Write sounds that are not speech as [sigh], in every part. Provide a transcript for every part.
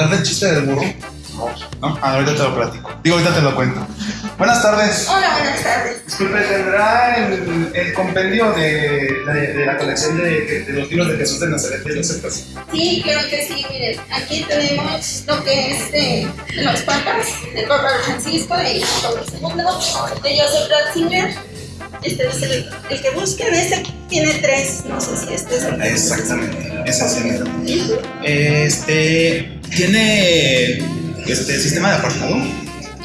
hablar del chiste del burro? No. Ah, ahorita te lo platico. Digo, ahorita te lo cuento. Buenas tardes. Hola, buenas tardes. Disculpe, ¿tendrá el, el compendio de, de, de la colección de, de, los libros de Jesús de Nazaret de los? Sí, creo que sí. Miren, aquí tenemos lo que es de, de los papas, del Papa Francisco y Pablo II, de Joseph Ratzinger. Este es el, el, que busquen. Este tiene tres, no sé si este es el Exactamente, ese es el Este, ¿tiene este sistema de apartado?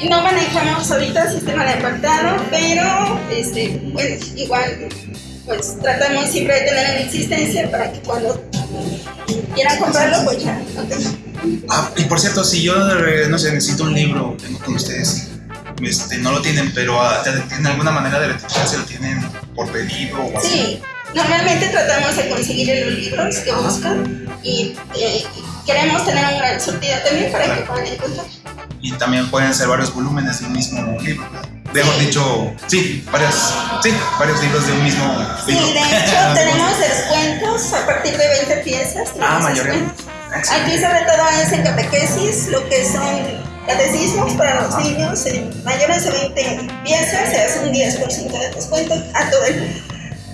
No manejamos ahorita sistema de apartado, pero este, bueno, igual pues tratamos siempre de tener en existencia para que cuando quieran comprarlo, pues ya lo tengan. Ah, y por cierto, si yo no sé, necesito un libro, tengo con ustedes, este, no lo tienen, pero ¿tienen alguna manera de si lo tienen por pedido o así? Sí, normalmente tratamos de conseguir los libros que buscan y eh, queremos tener un gran surtido también para que puedan encontrar. Y también pueden ser varios volúmenes de un mismo libro. Mejor dicho, sí, varios, sí, varios libros de un mismo libro. Sí, de hecho [laughs] tenemos descuentos a partir de 20 piezas. Ah, mayoría. Aquí sobre todo es en catequesis, lo que son catecismos para los niños, en mayores de 20 piezas se hace un 10% de descuento a todo el mundo.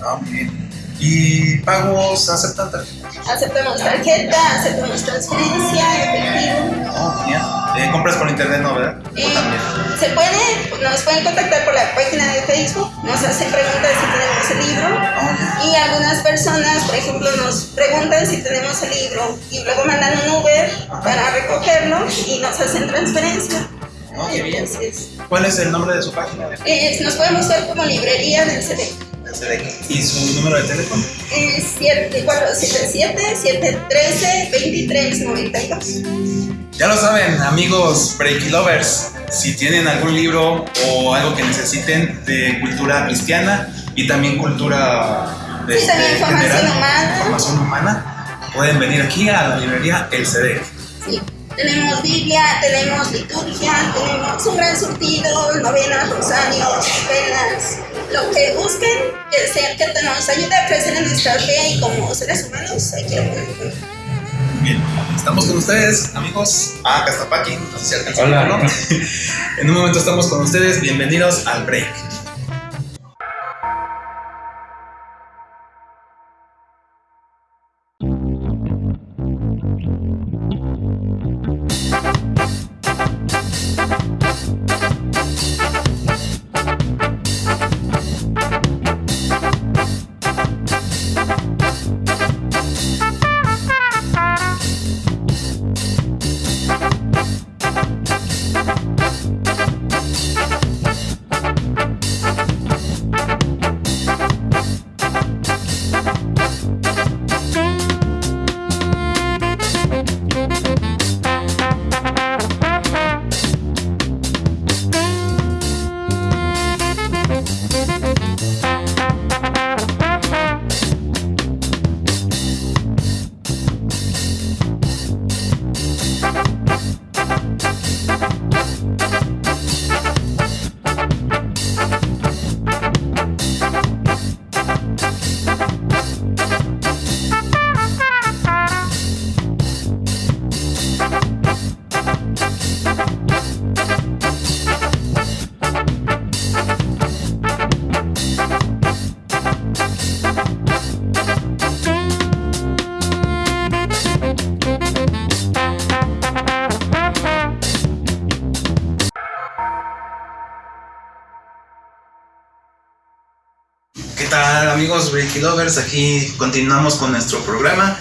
Ah, bien. ¿Y pagos aceptan tarjeta? Aceptamos tarjeta, aceptamos transferencia, efectivo. Oh, bien. Eh, ¿Compras por internet, no, verdad? Eh, se puede, nos pueden contactar por la página de Facebook, nos hacen preguntas si tenemos el libro Oh, y algunas personas, por ejemplo, nos preguntan si tenemos el libro y luego mandan un Uber para recogerlo y nos hacen transferencia. oh, qué bien. Así es. ¿Cuál es el nombre de su página? Eh, nos podemos buscar como librería del CD. ¿Y su número de teléfono? Es 477-713-2392. Ya lo saben, amigos Breaky Lovers, si tienen algún libro o algo que necesiten de cultura cristiana y también cultura Sí, también formación humana. formación humana, pueden venir aquí a la librería El CD. Sí. Tenemos Biblia, tenemos liturgia, tenemos un gran surtido, novenas, rosarios, velas, lo que busquen, que, sea, que nos ayude a crecer en nuestra fe y como seres humanos, hay que Bien, estamos con ustedes, amigos. Ah, Castapaki, no sé si alcanzó a Hola. verlo. En un momento estamos con ustedes, bienvenidos al break. Amigos Breaky Lovers? Aquí continuamos con nuestro programa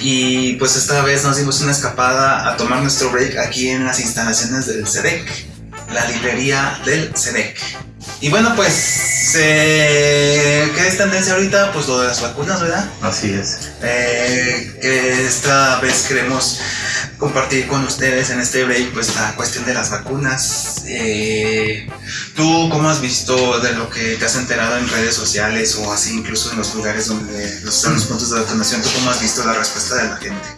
y pues esta vez nos dimos una escapada a tomar nuestro break aquí en las instalaciones del CEDEC, la librería del CEDEC. Y bueno pues, eh, ¿qué es tendencia ahorita? Pues lo de las vacunas, ¿verdad? Así es. Eh, que esta vez queremos compartir con ustedes en este break pues la cuestión de las vacunas. Eh, ¿Tú cómo has visto de lo que te has enterado en redes sociales o así incluso en los lugares donde están los puntos de vacunación? ¿Tú cómo has visto la respuesta de la gente?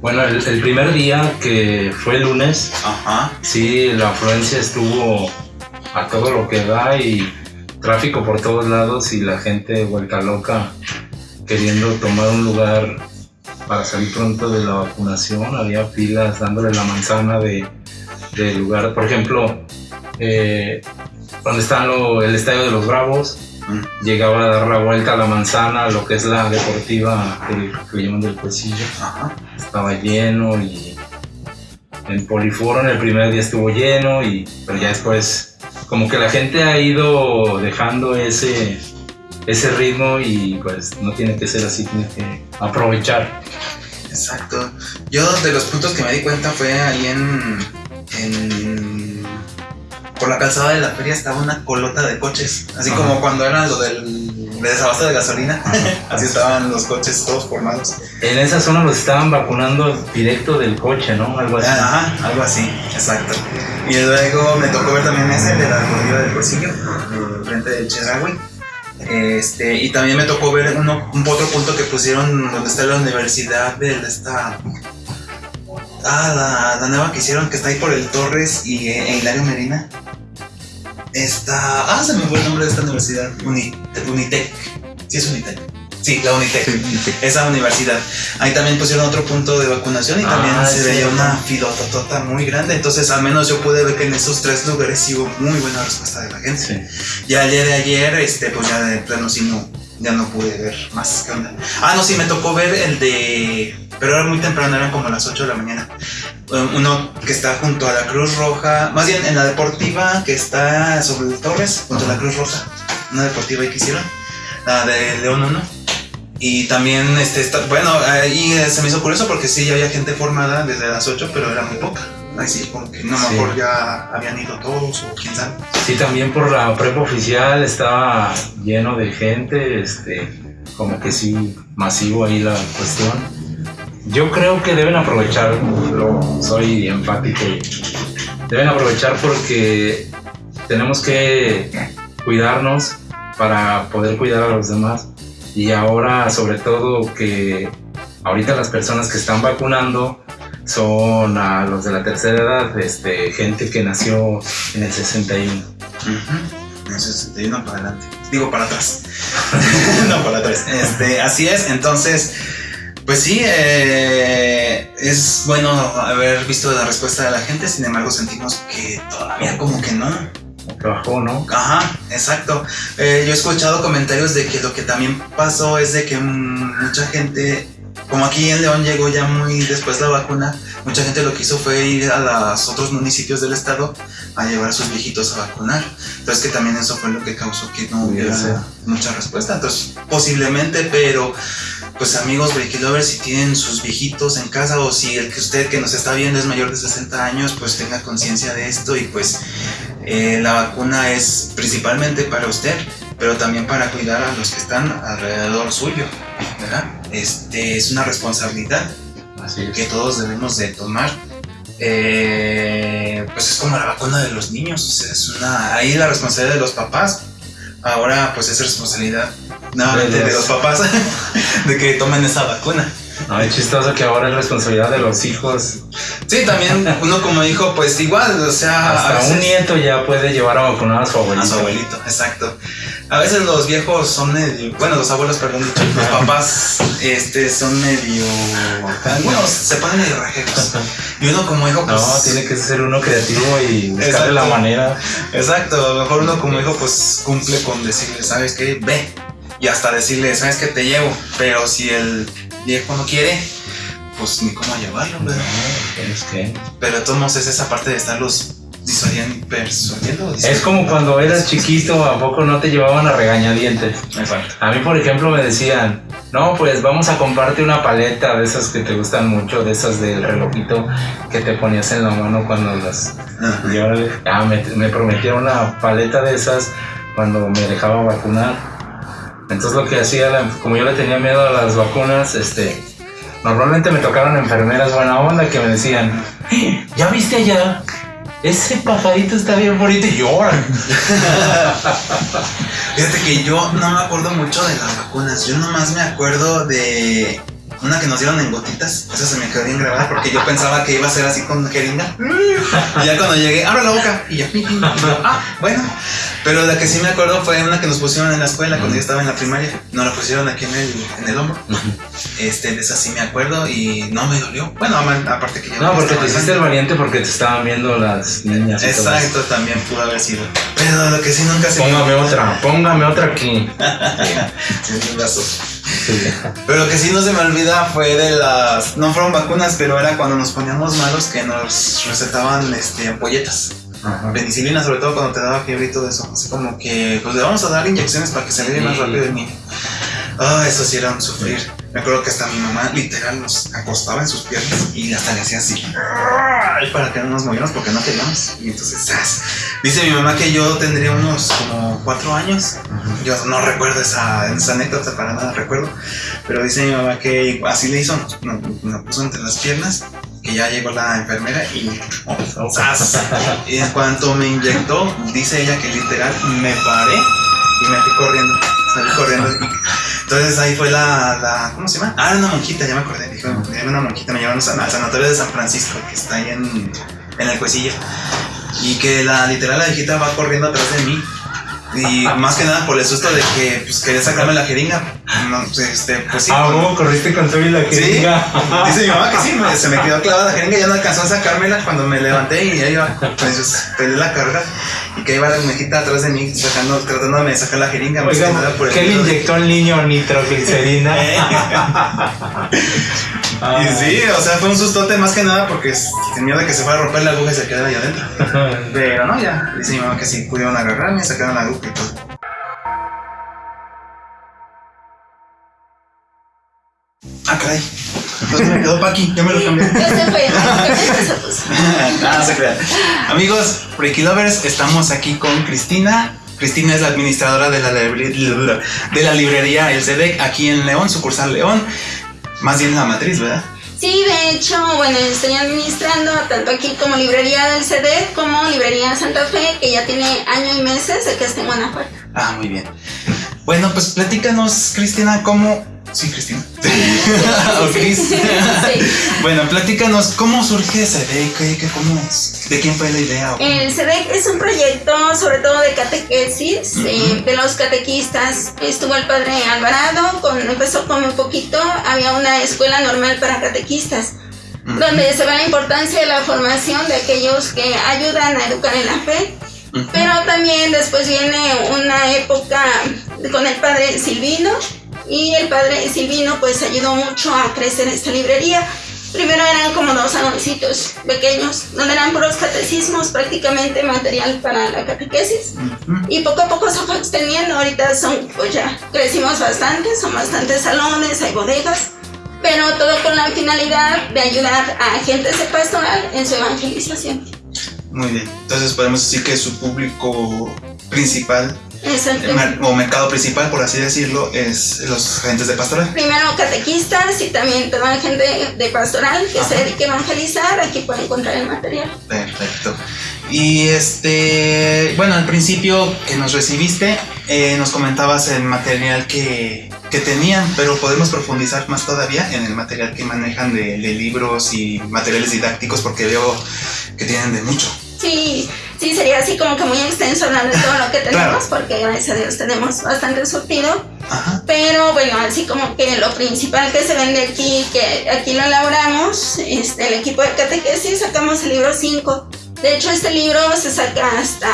Bueno, el, el primer día que fue el lunes, Ajá. sí, la afluencia estuvo a todo lo que da y tráfico por todos lados y la gente vuelta loca queriendo tomar un lugar para salir pronto de la vacunación. Había filas dándole la manzana de, del lugar. Por ejemplo, eh, donde está el estadio de los Bravos, Mm. llegaba a dar la vuelta a la manzana, lo que es la deportiva que, que le llaman del Cuecillo Ajá. estaba lleno y en Poliforo en el primer día estuvo lleno y pero ya después como que la gente ha ido dejando ese ese ritmo y pues no tiene que ser así, tiene que aprovechar. Exacto. Yo de los puntos que me di cuenta fue ahí en, en por la calzada de la feria estaba una colota de coches, así Ajá. como cuando era lo del de desabasto de gasolina, [laughs] así estaban los coches todos formados. En esa zona los estaban vacunando directo del coche, ¿no? Algo así. Ajá, algo así, exacto. Y luego me tocó ver también ese de la corrida del Cuecillo, eh, frente del Chedraui. Este, y también me tocó ver uno, un otro punto que pusieron donde está la universidad de esta. Ah, la, la nueva que hicieron que está ahí por el Torres y e Hilario Medina. Esta. Ah, se me fue el nombre de esta universidad. Uni- Unitec. Sí, es Unitec. Sí, la Unitec. Esa universidad. Ahí también pusieron otro punto de vacunación y también Ah, se sí. veía una filototota muy grande. Entonces, al menos yo pude ver que en esos tres lugares sí hubo muy buena respuesta de la gente. Ya ayer de ayer, este, pues ya de plano sí no, ya no pude ver más. ¿Qué onda? Ah, no, sí, me tocó ver el de. Pero era muy temprano, eran como las 8 de la mañana. Um, Uno que está junto a la Cruz Roja, más bien en la deportiva que está sobre el Torres, junto a la Cruz Roja. Una deportiva ahí que hicieron, la de León 1. Y también, este, está, bueno, ahí eh, se me hizo curioso porque sí, ya había gente formada desde las 8, pero era muy poca. Ahí sí, como que no Sí. mejor ya habían ido todos o quién sabe. Sí, también por la prepa oficial estaba lleno de gente, este, como que sí, masivo ahí la cuestión. Yo creo que deben aprovecharlo, soy empático, deben aprovechar porque tenemos que cuidarnos para poder cuidar a los demás y ahora sobre todo que ahorita las personas que están vacunando son a los de la tercera edad, este, gente que nació en el 61. Ujú. En 61 para adelante. Digo para atrás. [laughs] no para atrás. Este, así es. Entonces, pues sí, eh, es bueno haber visto la respuesta de la gente. Sin embargo, sentimos que todavía como que no. Bajó, ¿no? Ajá, exacto. Eh, yo he escuchado comentarios de que lo que también pasó es de que mm, mucha gente, como aquí en León llegó ya muy después la vacuna, mucha gente lo que hizo fue ir a los otros municipios del estado a llevar a sus viejitos a vacunar. Entonces que también eso fue lo que causó que no hubiera mucha respuesta. Entonces posiblemente, pero pues amigos Breaky Lovers, si tienen sus viejitos en casa o si el que usted que nos está viendo es mayor de 60 años, pues tenga conciencia de esto y pues eh, la vacuna es principalmente para usted, pero también para cuidar a los que están alrededor suyo, ¿verdad? Este es una responsabilidad Así que todos debemos de tomar. Eh, pues es como la vacuna de los niños, o sea, es una ahí la responsabilidad de los papás. Ahora pues es responsabilidad nuevamente De de los papás [laughs] de que tomen esa vacuna. No, es chistoso que ahora es responsabilidad de los hijos. Sí, también uno como hijo pues igual, o sea, Hasta veces- un nieto ya puede llevar a vacunar a su abuelito. A su abuelito, exacto. A veces los viejos son medio, bueno, los abuelos, perdón, los papás este, son medio, algunos se ponen medio rajeros. Y uno como hijo, pues, No, tiene que ser uno creativo y buscarle la manera. exacto, a lo mejor uno como hijo, pues cumple con decirle, ¿sabes qué? Ve. Y hasta decirle, ¿sabes qué? Te llevo. Pero si el viejo no quiere, pues ni cómo llevarlo, ¿verdad? Es que Pero de todos modos es esa parte de estarlos disuadiendo, persuadiendo. es como cuando eras chiquito, ¿a poco no te llevaban a regañadientes? Exacto. A mí, por ejemplo, me decían, no, pues vamos a comprarte una paleta de esas que te gustan mucho, de esas del relojito que te ponías en la mano cuando las... Ajá. Y órale, ah, me, me prometieron una paleta de esas cuando me dejaba vacunar. Entonces lo que hacía, como yo le tenía miedo a las vacunas, este, normalmente me tocaron enfermeras buena onda que me decían, "Eh, ¿ya viste allá? Ese pajarito está bien bonito y lloran. [laughs] Fíjate que yo no me acuerdo mucho de las vacunas. Yo nomás me acuerdo de Una que nos dieron en gotitas, esa se me quedó bien grabada porque yo pensaba que iba a ser así con jeringa. Y ya cuando llegué, abra la boca y yo, ah, bueno. Pero la que sí me acuerdo fue una que nos pusieron en la escuela cuando yo estaba en la primaria. Nos la pusieron aquí en el, en el hombro. Este, de esa sí me acuerdo y no me dolió. Bueno, aparte que yo. No, porque te hiciste el valiente porque te estaban viendo las niñas. Exacto, también pudo haber sido. Pero lo que sí nunca se me Póngame otra, [laughs] póngame otra aquí. Sí, un brazo. Sí. Pero lo que sí no se me olvida fue de las. No fueron vacunas, pero era cuando nos poníamos malos que nos recetaban este, ampolletas. Ajá. Penicilina, sobre todo cuando te daba fiebre y todo eso. Así como que, pues le vamos a dar inyecciones para que se alivie más Sí. rápido el niño. Ah, eso sí era un sufrir. Me acuerdo que hasta mi mamá literal nos acostaba en sus piernas y hasta le hacía así. Para que no nos moviéramos porque no queríamos. Y entonces, ¡zas! Dice mi mamá que yo tendría unos como cuatro años. Yo no recuerdo esa, esa anécdota, para nada recuerdo. Pero dice mi mamá que así le hizo, nos, nos puso entre las piernas, que ya llegó la enfermera y oh, ¡zas! Y en cuanto me inyectó, dice ella que literal me paré y me fui corriendo. Salí corriendo. y- entonces ahí fue la, la. ¿Cómo se llama? Ah, era una monjita, ya me acordé. Dijo, una monjita, me llevaron al sanatorio de San Francisco, que está ahí en, en el Cuecillo. Y que la literal la viejita va corriendo atrás de mí. Y más que nada por el susto de que pues, quería sacarme la jeringa. No, pues, este, pues sí. Ah, ¿cómo corriste con todo y la Sí, jeringa? [laughs] dice mi mamá que sí, me- se me quedó clavada la jeringa, ya no alcanzó a sacármela cuando me levanté y ya iba, pues peleé la carga y que iba la mejita atrás de mí sacando, tratándome de sacar la jeringa, más que nada por el ¿qué le inyectó al niño nitroglicerina? [laughs] [laughs] Y sí, o sea, fue un sustote más que nada porque tenía miedo de que se fuera a romper la aguja y se quedara ahí adentro. [laughs] Pero no, ya, dice mi mamá que sí pudieron agarrarme, sacaron la aguja y todo. Ah, caray. Entonces me quedó pa' aquí, ya me lo cambié. [laughs] Fue, mágicamente se. Nada [laughs] crean. Amigos, Freaky Lovers, estamos aquí con Cristina. Cristina es la administradora de la, librería, de la librería El Sedec aquí en León, sucursal León. Más bien la matriz, ¿verdad? Sí, de hecho, bueno, estoy administrando tanto aquí como librería del CD como librería Santa Fe, que ya tiene año y meses de que está en Guanajuato. Ah, muy bien. Bueno, pues platícanos, Cristina, cómo. Sí, Cristina. [laughs] o Cris. Sí. [laughs] bueno, platícanos cómo surge Sedec, ¿Qué- qué- cómo es? ¿de quién fue la idea? El CEDEC es un proyecto sobre todo de catequesis, eh, de los catequistas. Estuvo el padre Alvarado, con, empezó con un poquito, había una escuela normal para catequistas, donde se ve la importancia de la formación de aquellos que ayudan a educar en la fe. Pero también después viene una época con el padre Silvino y el padre Silvino pues ayudó mucho a crecer esta librería. Primero eran como dos saloncitos pequeños, donde eran puros catecismos, prácticamente material para la catequesis. Y poco a poco se fue extendiendo, ahorita son, pues ya crecimos bastante, son bastantes salones, hay bodegas, pero todo con la finalidad de ayudar a agentes de pastoral en su evangelización. Muy bien. Entonces podemos decir que su público principal Exacto. o mercado principal, por así decirlo, es los agentes de pastoral. Primero catequistas y también toda la gente de pastoral que Ajá. se dedique a evangelizar, aquí puede encontrar el material. Perfecto. Y este, bueno, al principio que nos recibiste, eh, nos comentabas el material que, que tenían, pero podemos profundizar más todavía en el material que manejan de, de libros y materiales didácticos, porque veo que tienen de mucho. Sí, sí, sería así como que muy extenso hablar de todo lo que tenemos, Claro. porque gracias a Dios tenemos bastante surtido. Ajá. Pero bueno, así como que lo principal que se vende aquí, que aquí lo elaboramos, este, el equipo de catequesis, sacamos el libro 5. De hecho, este libro se saca hasta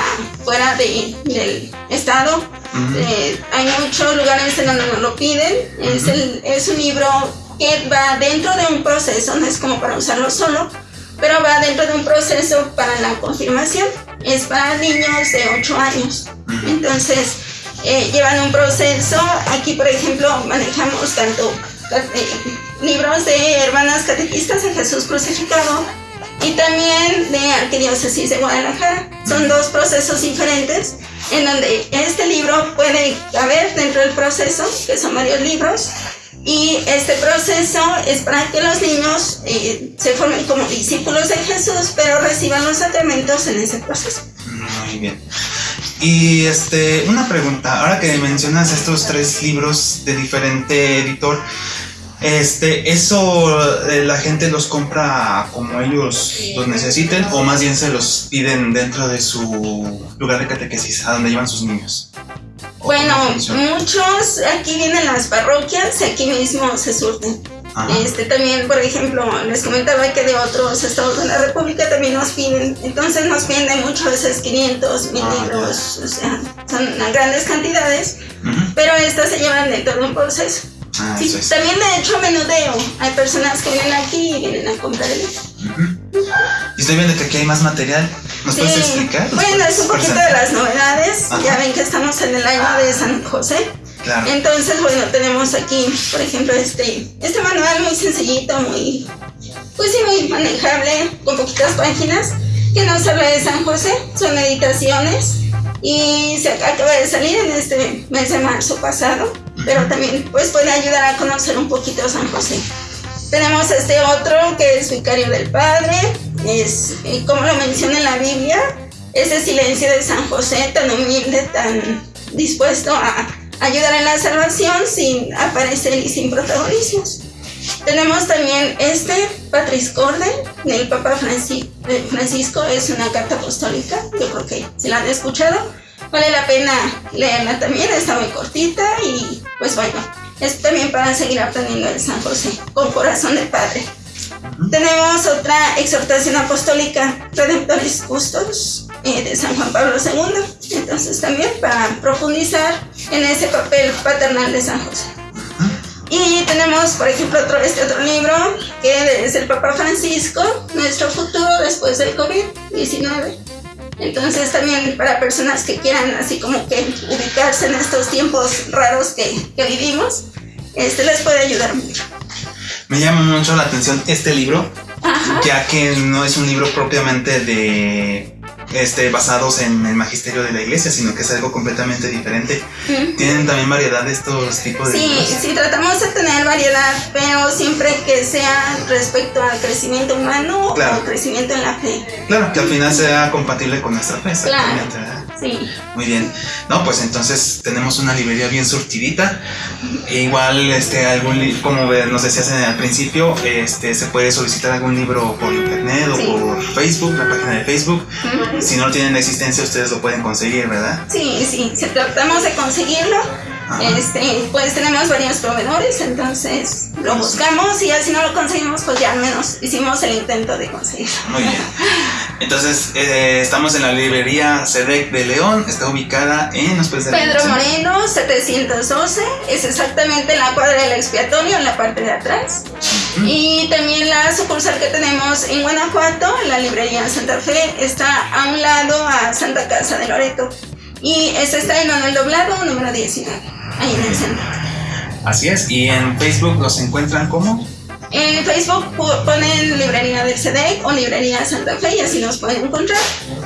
fuera de- del estado. Eh, hay muchos lugares en donde nos lo piden. es, el- es un libro que va dentro de un proceso, no es como para usarlo solo, pero va dentro de un proceso para la confirmación. Es para niños de 8 años. Entonces, eh, llevan un proceso. Aquí, por ejemplo, manejamos tanto eh, libros de hermanas catequistas de Jesús crucificado y también de Arquidiócesis de Guadalajara. Son dos procesos diferentes en donde este libro puede caber dentro del proceso, que son varios libros. Y este proceso es para que los niños eh, se formen como discípulos de Jesús, pero reciban los sacramentos en ese proceso. Muy bien. Y este, una pregunta, ahora que mencionas estos tres libros de diferente editor, Este, ¿eso eh, la gente los compra como ellos los necesiten o más bien se los piden dentro de su lugar de catequesis, a donde llevan sus niños? ¿O Bueno, muchos aquí vienen las parroquias, aquí mismo se surten. Ajá. Este también, por ejemplo, les comentaba que de otros estados de la República también nos piden, entonces nos piden de muchas veces 500, 1000 Ah, libros, o sea, son grandes cantidades, Ujú. pero estas se llevan de todo un proceso. Ah, Sí, es. también de hecho menudeo, hay personas que vienen aquí y vienen a comprar el libro. Ujú. Y estoy viendo que aquí hay más material. ¿Nos puedes explicar? ¿Nos Bueno, es un poquito de presentar? las novedades, Ajá. ya ven que estamos en el año de San José. Claro. Entonces, bueno, tenemos aquí, por ejemplo, este, este manual muy sencillito, muy, pues sí, muy manejable, con poquitas páginas, que nos habla de San José, son meditaciones, y se acaba de salir en este mes de marzo pasado, pero también pues puede ayudar a conocer un poquito a San José. Tenemos este otro que es Vicario del Padre, es, como lo menciona en la Biblia, ese silencio de San José tan humilde, tan dispuesto a ayudar en la salvación sin aparecer y sin protagonismos. Tenemos también este Patris Corde del Papa eh, Francisco, es una carta apostólica, yo creo que si la han escuchado, vale la pena leerla también, está muy cortita y pues bueno, es también para seguir aprendiendo de San José, con corazón de Padre. Tenemos otra exhortación apostólica, Redemptoris Custos, eh, de San Juan Pablo II. Entonces también para profundizar en ese papel paternal de San José. Y tenemos, por ejemplo, otro, este otro libro que es el Papa Francisco, Nuestro futuro después del COVID-19. Entonces también para personas que quieran así como que ubicarse en estos tiempos raros que, que vivimos, este les puede ayudar mucho. Me llama mucho la atención este libro, Ajá. ya que no es un libro propiamente de este basados en el magisterio de la iglesia, sino que es algo completamente diferente. Mm. Tienen también variedad de estos tipos de Sí, sí, tratamos de tener variedad, pero siempre que sea respecto al crecimiento humano Claro. o crecimiento en la fe. Claro, que al final sea compatible con nuestra fe. Claro. Muy bien. No, pues entonces tenemos una librería bien surtidita. E igual, este, algún como nos decías al principio, este, se puede solicitar algún libro por internet o Sí. por Facebook, la página de Facebook. Si no tienen existencia, ustedes lo pueden conseguir, ¿verdad? Sí, sí, si tratamos de conseguirlo. Ajá. Este, pues tenemos varios proveedores, entonces lo buscamos y ya si no lo conseguimos, pues ya al menos hicimos el intento de conseguirlo. Muy bien. [laughs] Entonces, eh, estamos en la librería SEDEC de León. Está ubicada en... ¿Nos puedes dar la Pedro? Moreno, 712, es exactamente en la cuadra del expiatorio, en la parte de atrás. Y también la sucursal que tenemos en Guanajuato, la librería Santa Fe, está a un lado a Santa Casa de Loreto. Y esa está en Manuel Doblado, número 19, ahí en el centro. Así es. Y en Facebook los encuentran como... En Facebook ponen librería del CDEC o librería Santa Fe y así nos pueden encontrar.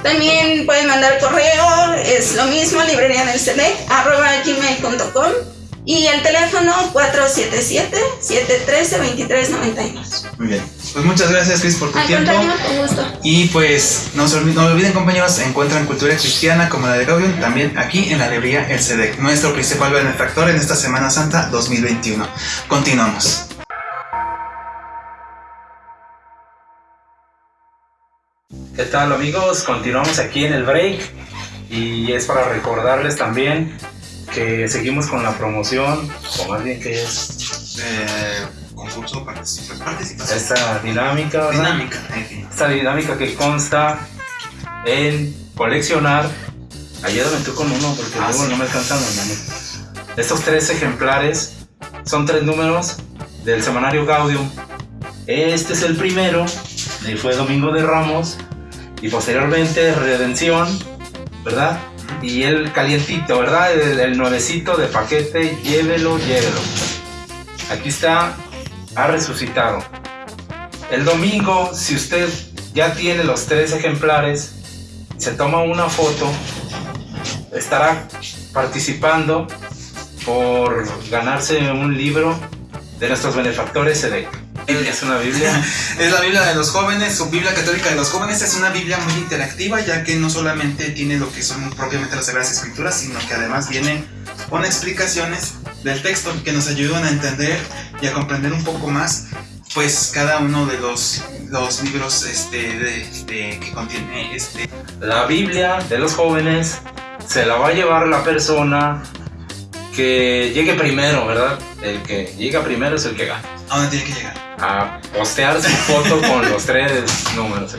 También pueden mandar correo, es lo mismo, librería del CDEC, arroba gmail.com y el teléfono 477-713-2392. Muy bien. Pues muchas gracias, Chris, por tu Al tiempo. con gusto. Y pues no se olviden, no olviden compañeros, encuentran cultura cristiana como la de Gaudium también aquí en la librería El SEDEC, nuestro principal benefactor en esta Semana Santa 2021. Continuamos. ¿Qué tal amigos? Continuamos aquí en el break y es para recordarles también que seguimos con la promoción, o más bien que es Eh, concurso, participa- participación. esta dinámica, ¿verdad? Dinámica, en fin. Esta dinámica que consta en coleccionar, ayúdame tú con uno porque Ah, luego sí. no me alcanzan los números. Estos tres ejemplares son tres números del semanario Gaudium. Este es el primero, y fue Domingo de Ramos, y posteriormente Redención, ¿verdad? Y el calientito, ¿verdad? El, nuevecito de paquete, llévelo, llévelo. Aquí está, ha resucitado. El domingo, si usted ya tiene los tres ejemplares, se toma una foto, estará participando por ganarse un libro de nuestros benefactores. Es una Biblia. [laughs] Es la Biblia de los jóvenes, su Biblia católica de los jóvenes es una Biblia muy interactiva ya que no solamente tiene lo que son propiamente las Sagradas Escrituras, sino que además viene con explicaciones del texto que nos ayudan a entender y a comprender un poco más pues cada uno de los, los libros este, de, de- que contiene este La Biblia de los jóvenes se la va a llevar la persona que llegue primero, ¿verdad? El que llega primero es el que gana. A dónde tiene que llegar. A postear su foto con los tres números.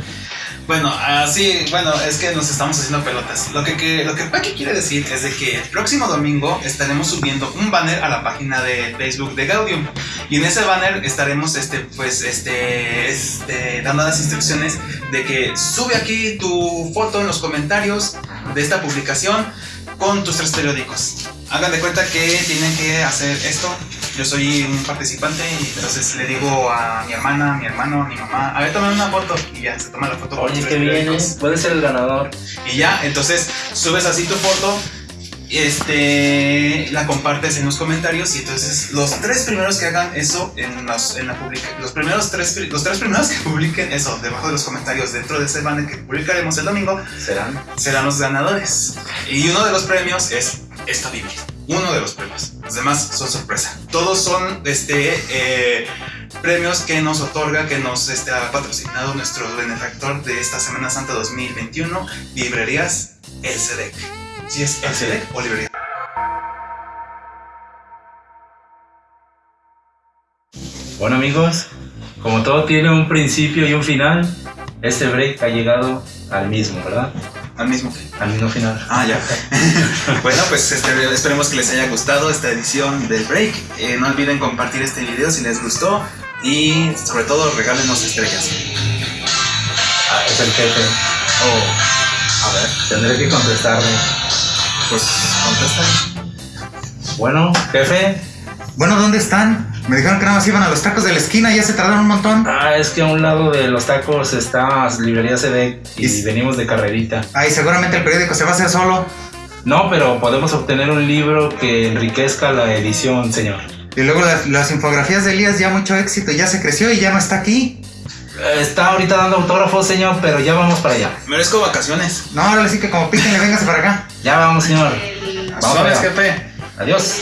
Bueno, así, bueno, es que nos estamos haciendo pelotas. Lo que, que- lo que Paqui quiere decir es de que el próximo domingo estaremos subiendo un banner a la página de Facebook de Gaudium. Y en ese banner estaremos, este, pues, este, este, dando las instrucciones de que sube aquí tu foto en los comentarios de esta publicación con tus tres periódicos. Hagan de cuenta que tienen que hacer esto. Yo soy un participante y entonces le digo a mi hermana, a mi hermano, a mi mamá, a ver, tomen una foto y ya se toma la foto Oye, tres viene, periódicos. puede ser el ganador. Y ya, entonces subes así tu foto, este, la compartes en los comentarios y entonces los tres primeros que hagan eso en, los, en la publica, los primeros tres, los tres primeros que publiquen eso debajo de los comentarios dentro de ese banner que publicaremos el domingo ¿Serán? serán los ganadores. Y uno de los premios es esta Biblia. Uno de los premios. Los demás son sorpresa. Todos son este eh, premios que nos otorga, que nos este, ha patrocinado nuestro benefactor de esta Semana Santa 2021, Librerías El Sedec. Si es El Sedec o Librería. Bueno amigos, como todo tiene un principio y un final, este break ha llegado al mismo, ¿verdad? Al mismo. Al mismo final. Ah, ya. [laughs] bueno, pues este, esperemos que les haya gustado esta edición del break. Eh, no olviden compartir este video si les gustó. Y sobre todo regálenos estrellas. Ah, es el jefe. Oh, a ver. Tendré que contestarle. Pues contesta. Bueno, jefe. Bueno, ¿dónde están? Me dijeron que nada más iban a los tacos de la esquina y ya se tardaron un montón. Ah, es que a un lado de los tacos está Librería CD y Y- venimos de carrerita. Ay, seguramente el periódico se va a hacer solo. No, pero podemos obtener un libro que enriquezca la edición, señor. Y luego las, las infografías de Elías ya mucho éxito, ya se creció y ya no está aquí. Está ahorita dando autógrafos, señor, pero ya vamos para allá. Merezco vacaciones. No, ahora sí que como píquenle, véngase para acá. Ya vamos, señor. Vamos jefe. Adiós.